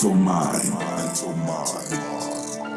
mental mind. Mental mind.